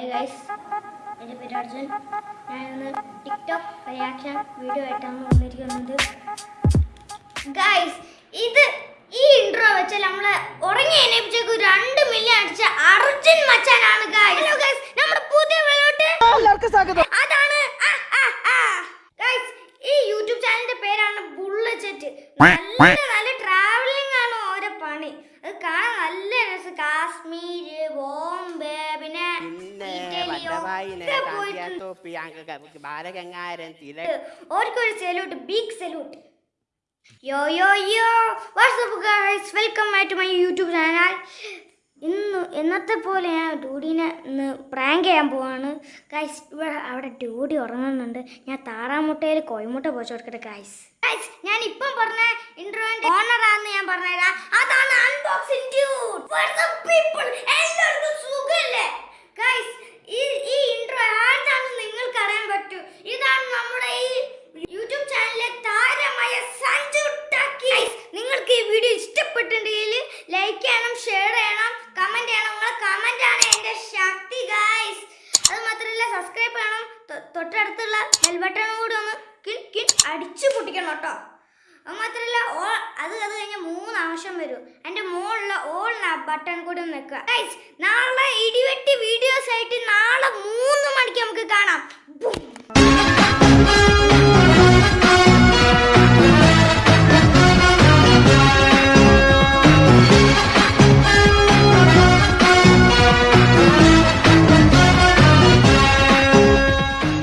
Hi guys എന്റെ പേര് അർജുൻ. ഞാൻ ഇന്ന് ടിക്ടോക്ക് റിയാക്ഷൻ വീഡിയോ ആയിട്ടാണ് വന്നിരിക്കുന്നത്. ഗൈസ് ഇത് ഈ ഇൻട്രോ വെച്ച് നമ്മൾ ഉറങ്ങി എണീപ്പിച്ചേക്ക് രണ്ട് മില്യൺ അടിച്ച അർജുൻ മച്ചാനാണ് ഗൈസ് ഹലോ ഗൈസ് നമ്മുടെ പുതിയ വീഡിയോട്ട് എല്ലാവർക്കും സ്വാഗതം. അതാണ്. ഗൈസ് ഈ യൂട്യൂബ് ചാനലിന്റെ പേരാണ് ബുള്ളറ്റ് നല്ല പിന്നെ ഇറ്റലിയോ വല്ലഭായിനെ ഒക്കെ പോയിട്ടുണ്ട്. കാന്തിയാത്തോപ്പി അങ്ങ് ബാലഗംഗാരൻ തില ഓർക്കൊരു salute big salute yo yo yo. What's up guys welcome back to my YouTube channel ഇന്ന് എന്നത്തെ പോലെ ഞാൻ ഡൂഡിനെ ഇന്ന് പ്രാങ്ക് ചെയ്യാൻ പോവാണ്. ഗൈസ് ഇവിടെ അവിടെ ഡൂഡി ഉറങ്ങുന്നുണ്ട്. ഞാൻ താറാമുട്ടയിൽ കോഴിമുട്ട പോച്ചു കൊടുക്കട്ടെ ഗൈസ് ഗൈസ് ഞാൻ ഇപ്പം പറഞ്ഞ ഇൻട്രോന്റെ ഓണറാന്ന് ഞാൻ പറഞ്ഞുതരാം. അതാണ് അൺബോക്സിംഗ് ഡ്യൂഡ് പീപ്പിൾ എല്ലാവർക്കും സുഖല്ലേ ഗൈസ് ഈ ഈ ഇൻട്രോ ആർക്കാണെന്ന് നിങ്ങൾക്ക് അറിയാൻ പറ്റൂ ഇതാണ് നമ്മുടെ ഈ യൂട്യൂബ് ചാനലിലെ താരമായ സഞ്ജു ടാക്കി നിങ്ങൾക്ക് ഈ വീഡിയോ ഇഷ്ടപ്പെട്ടിട്ടുണ്ടെങ്കിൽ ലൈക്ക് ചെയ്യണം ഷെയർ ചെയ്യണം കമന്റ് ചെയ്യണം. നിങ്ങളെ കമന്റ് ആണ് എന്റെ ശക്തി ഗായ്സ് അത് മാത്രമല്ല സബ്സ്ക്രൈബ് ചെയ്യണം. തൊട്ടടുത്തുള്ള ബെൽ ബട്ടണും കൂടി ഒന്ന് കിൻ കിൻ അടിച്ചു പൊട്ടിക്കണം കേട്ടോ. അത് മാത്രമല്ല ഓൾ അത് അത് കഴിഞ്ഞ മൂന്ന് ആവശ്യം വരും. എന്റെ മുകളിലുള്ള ഓൾ ബട്ടൺ കൂടി ഒന്ന് വെക്കുക. ഗൈസ് നാളെ ഇടിവെട്ടി വീഡിയോസ് ആയിട്ട് നാളെ മൂന്ന് മണിക്ക് നമുക്ക് കാണാം.